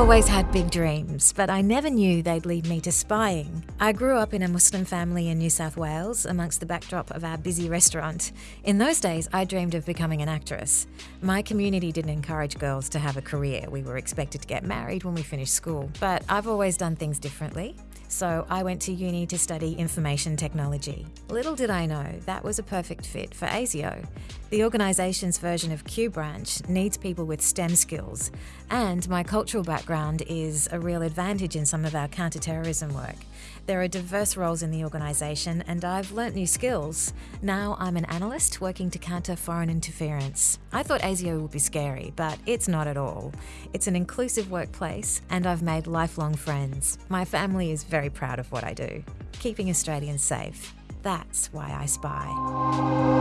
always had big dreams, but I never knew they'd lead me to spying. I grew up in a Muslim family in New South Wales amongst the backdrop of our busy restaurant. In those days, I dreamed of becoming an actress. My community didn't encourage girls to have a career. We were expected to get married when we finished school, but I've always done things differently. So I went to uni to study information technology. Little did I know that was a perfect fit for ASIO. The organisation's version of Q Branch needs people with STEM skills, and my cultural background is a real advantage in some of our counter-terrorism work. There are diverse roles in the organisation, and I've learnt new skills. Now I'm an analyst working to counter foreign interference. I thought ASIO would be scary, but it's not at all. It's an inclusive workplace, and I've made lifelong friends. My family is very proud of what I do, keeping Australians safe. That's why I spy.